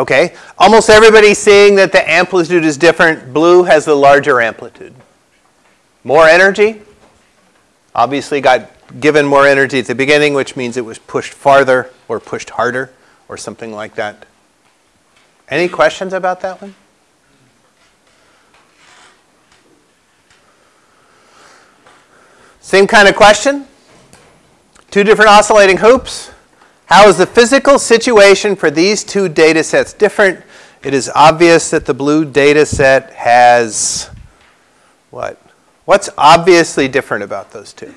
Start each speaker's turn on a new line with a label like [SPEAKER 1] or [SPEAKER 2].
[SPEAKER 1] Okay, almost everybody's seeing that the amplitude is different. Blue has the larger amplitude. More energy, obviously got given more energy at the beginning, which means it was pushed farther or pushed harder or something like that. Any questions about that one? Same kind of question. Two different oscillating hoops. How is the physical situation for these two data sets different? It is obvious that the blue data set has what? What's obviously different about those two?